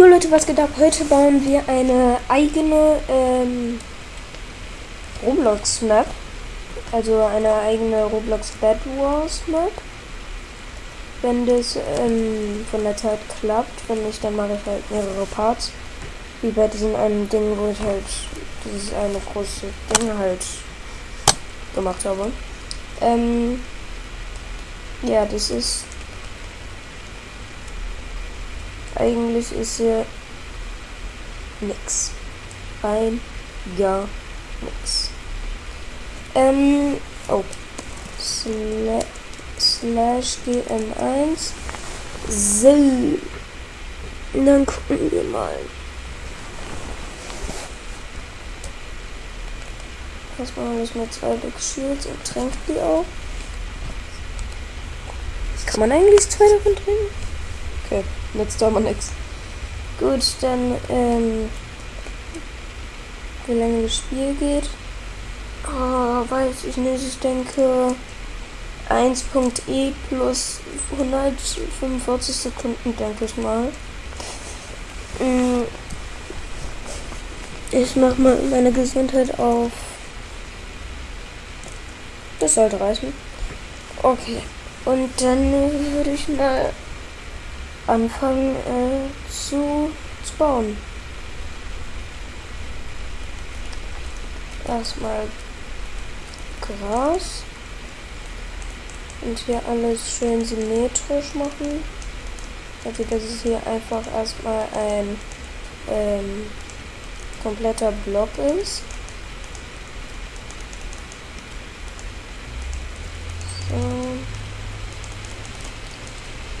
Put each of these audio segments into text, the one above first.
Jo Leute, was geht ab? Heute bauen wir eine eigene ähm, Roblox-Map. Also eine eigene Roblox Bed Wars Map. Wenn das ähm, von der Zeit klappt, wenn nicht, dann mache ich halt mehrere Parts. Wie bei diesem einen Ding, wo ich halt dieses eine große Ding halt gemacht habe. Ähm, ja, das ist eigentlich ist hier nix. Rein gar nix. Ähm, oh. Sla slash gm1. So. Und dann gucken wir mal. Erstmal habe ich mir zwei Big Shields und tränkt die auch. Kann man eigentlich zwei davon trinken? Okay, nützt aber nichts. Gut, dann, ähm, wie lange das Spiel geht. Oh, weiß ich nicht, ich denke 1.e plus 145 Sekunden, denke ich mal. Mm. Ich mach mal meine Gesundheit auf. Das sollte reichen. Okay. Und dann würde ich mal anfangen äh, zu, zu bauen. Erstmal Gras. Und hier alles schön symmetrisch machen. Also dass es hier einfach erstmal ein ähm, kompletter Block ist.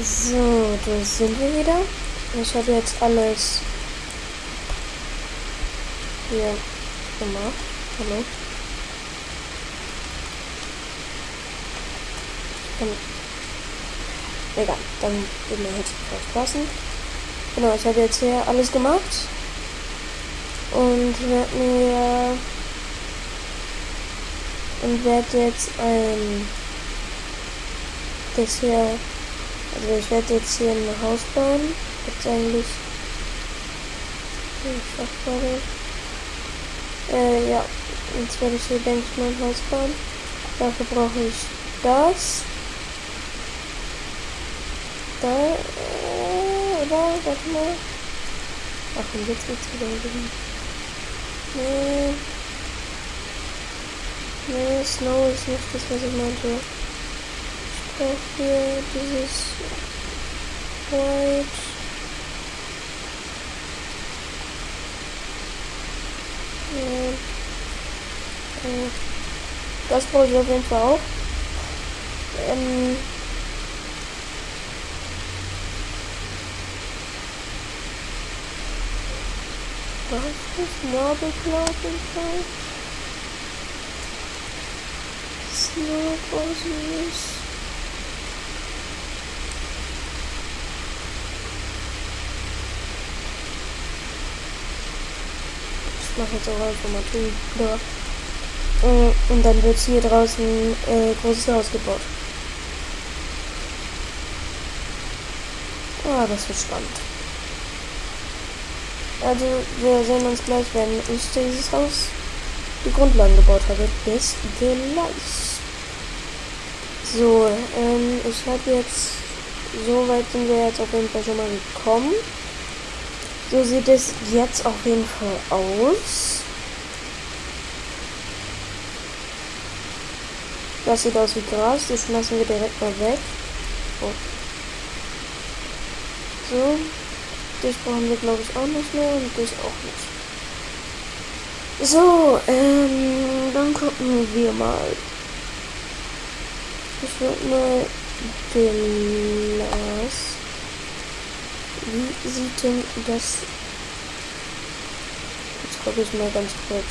So, da sind wir wieder. Ich habe jetzt alles hier gemacht. Hallo. Dann, egal, dann wird mir jetzt vielleicht passen. Genau, ich habe jetzt hier alles gemacht. Und werde mir und werde jetzt ein das hier also ich werde jetzt hier ein Haus bauen. Jetzt eigentlich. Äh, ja. Jetzt werde ich hier, denke ich, mein Haus bauen. Dafür brauche ich das. Da. Äh, oder? Warte mal. Ach, und jetzt geht's wieder hin. Nee. Nee, Snow ist nicht das, was ich meinte hier dieses. Äh, das brauche ich auf jeden Fall auch. Ähm, was ist Marble Cloud Fall? Snow Osiris. Mache jetzt auch einfach mal drüber. Äh, und dann wird hier draußen äh, großes Haus gebaut. Ah, das wird spannend. Also, wir sehen uns gleich, wenn ich dieses Haus die Grundlagen gebaut habe. Bis gleich. So, ähm, ich habe jetzt, so weit sind wir jetzt auf jeden Fall schon mal gekommen. So sieht es jetzt auf jeden Fall aus. Das sieht aus wie Gras. Das schmeißen wir direkt mal weg. Oh. So. Das brauchen wir glaube ich auch nicht mehr und das auch nicht. So, ähm, dann gucken wir mal. Ich würde mal den aus. Wie sieht denn das... Jetzt gucke ich mal ganz kurz.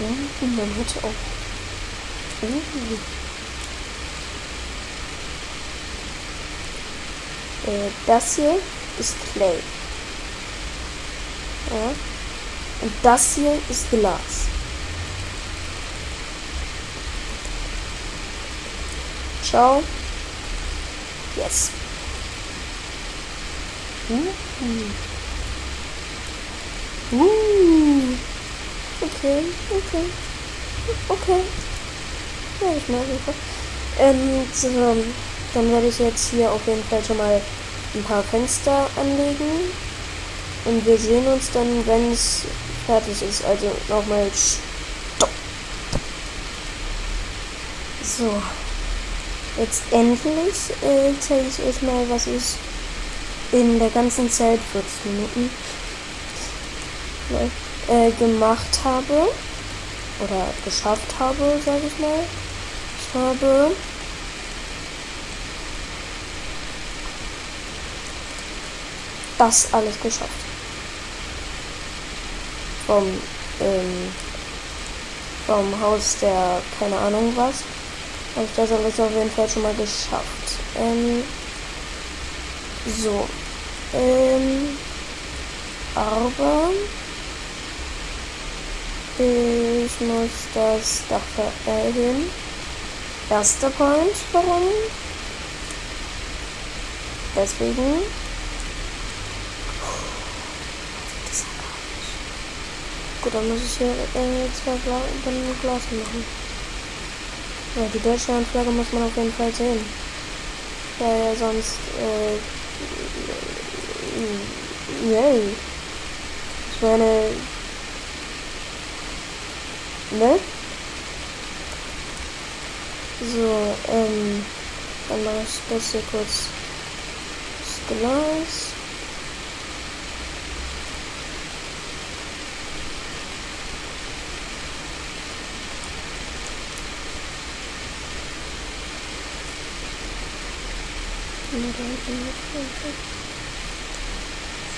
Ja, und dann hat auch. Uh. Äh, das hier ist Clay. Ja. Und das hier ist Glas. Ciao. Yes. Uh. Uh. Okay, okay. Okay. Ja, ich mag einfach. Ähm, so, dann werde ich jetzt hier auf jeden Fall schon mal ein paar Fenster anlegen. Und wir sehen uns dann, wenn es fertig ist. Also nochmal Stopp. So. Jetzt endlich äh, zeige ich euch mal, was ich in der ganzen Zeit, 40 Minuten, äh, gemacht habe. Oder geschafft habe, sage ich mal. Ich habe das alles geschafft. Vom, ähm, vom Haus der, keine Ahnung was, habe ich das alles auf jeden Fall schon mal geschafft. Ähm, so. Ähm, aber ich muss das Dach erhöhen. Erster Point, warum? Deswegen Gut, dann muss ich hier äh, zwei Gla dann Glas machen. Ja, die Deutschlandflagge muss man auf jeden Fall sehen. Ja, ja, sonst, äh, nee. Ich meine, ne? So, ähm, dann mache ich das hier kurz das Glas.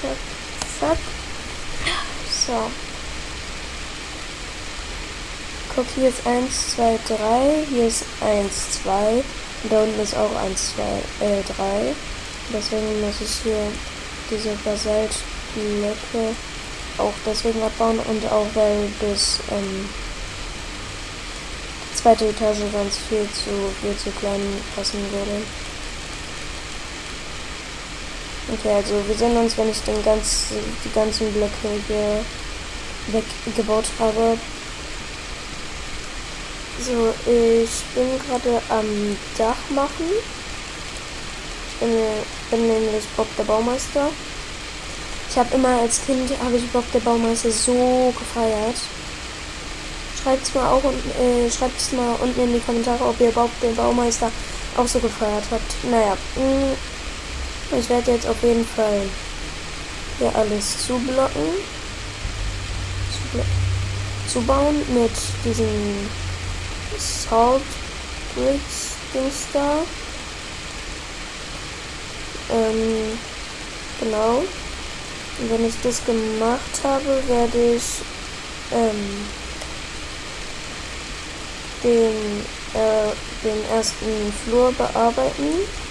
Zack, zack. So. Guck, hier ist 1, 2, 3. Hier ist 1, 2. Und da unten ist auch 1, 2, äh, 3. Deswegen muss ich hier diese Basaltblöcke auch deswegen abbauen und auch weil bis ähm, zweite Etage sonst viel zu viel zu klein passen würde. Okay, also wir sehen uns, wenn ich den ganz, die ganzen Blöcke hier weggebaut habe. So, ich bin gerade am Dach machen. Ich bin, bin nämlich Bob der Baumeister. Ich habe immer als Kind, habe ich Bob der Baumeister so gefeiert. Schreibt es mal auch äh, schreibt es mal unten in die Kommentare, ob ihr Bob der Baumeister auch so gefeiert habt. Naja, mh, mm, ich werde jetzt auf jeden Fall hier alles zublocken. Zubauen mit diesen Salt Bricks Dings da. Ähm, genau. Und wenn ich das gemacht habe, werde ich ähm, den, äh, den ersten Flur bearbeiten.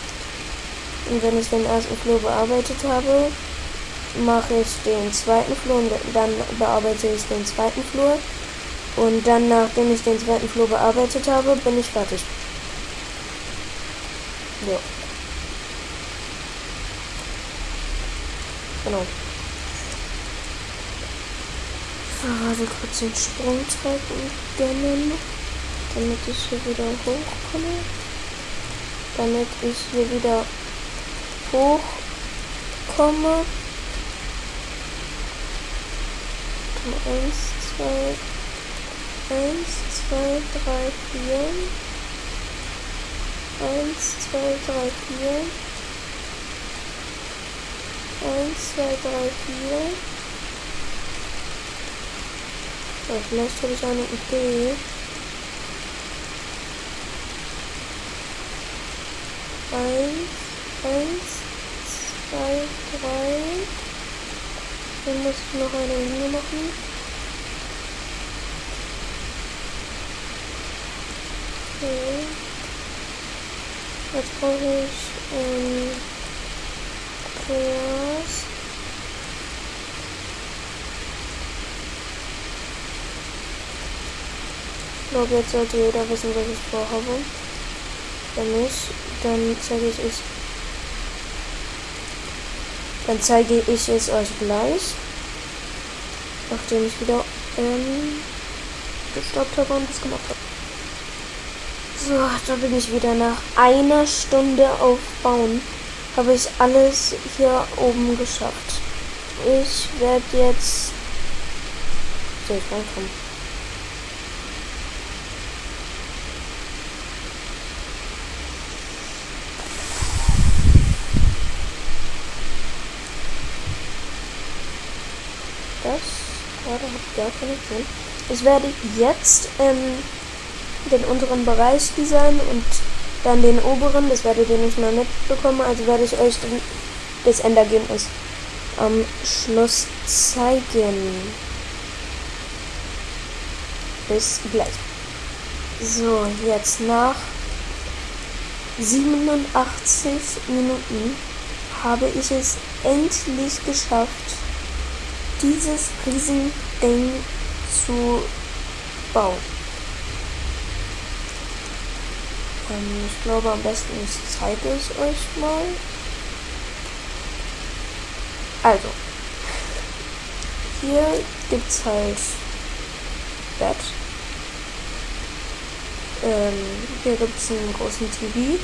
Und wenn ich den ersten Flur bearbeitet habe, mache ich den zweiten Flur und dann bearbeite ich den zweiten Flur. Und dann, nachdem ich den zweiten Flur bearbeitet habe, bin ich fertig. Ja. Genau. Warte kurz den Sprungteig gönnen, damit ich hier wieder hochkomme. Damit ich hier wieder hochkomme. Eins, zwei, eins, zwei, drei, vier. Eins, zwei, drei, vier. 1, 2, 3, 4. So, vielleicht habe ich eine Idee. Eins, eins, zwei, drei. Dann muss ich noch eine Linie machen. Okay. Jetzt brauche ich ähm, Gras. Ich glaube, jetzt sollte jeder wissen, was ich vorhabe. Wenn nicht, dann zeige ich es. Dann zeige ich es euch gleich. Nachdem ich wieder ähm, gestoppt habe und das gemacht habe. So, da bin ich wieder nach einer Stunde aufbauen. Habe ich alles hier oben geschafft. Ich werde jetzt. Soll ich reinkommen? das gerade hat gar keine Sinn. Ich werde jetzt ähm, den unteren Bereich designen und dann den oberen. Das werdet ihr nicht mehr mitbekommen. Also werde ich euch das Endergebnis am Schluss zeigen. Bis gleich. So, jetzt nach 87 Minuten habe ich es endlich geschafft, dieses Riesending zu bauen. Ähm, ich glaube am besten ich zeige es euch mal. Also, hier gibt es halt Bett. Ähm, hier gibt es einen großen TV.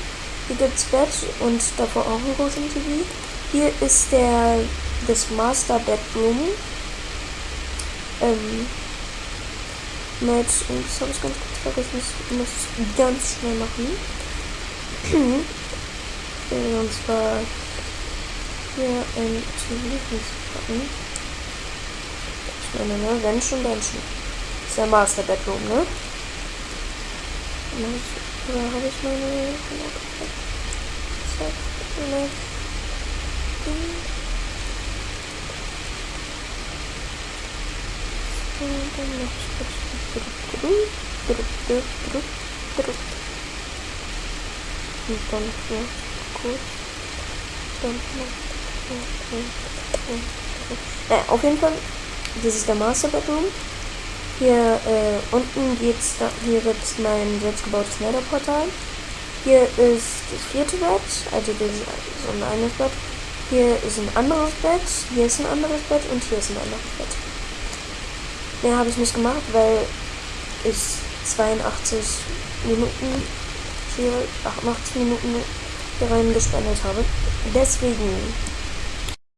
Hier gibt es Bett und davor auch einen großen TV. Hier ist der das Master Bedroom. Ähm, mit, und das habe ich ganz kurz vergessen, ich muss ganz schnell machen. und zwar hier ein packen. Ich meine, ne, wenn schon, dann schon. Ist der Master Bedroom, ne? Oder habe ich meine... Zack, ne? Und. Äh, auf jeden Fall, das ist der Master Bedroom. Hier äh, unten geht's da, hier gibt's mein selbstgebautes Netherportal. Hier ist das vierte Bett, also das ist so ein eines Bett. Hier ist ein anderes Bett, hier ist ein anderes Bett und hier ist ein anderes Bett. Mehr habe ich nicht gemacht, weil ich 82 Minuten hier, 88 Minuten hier rein gespendet habe. Deswegen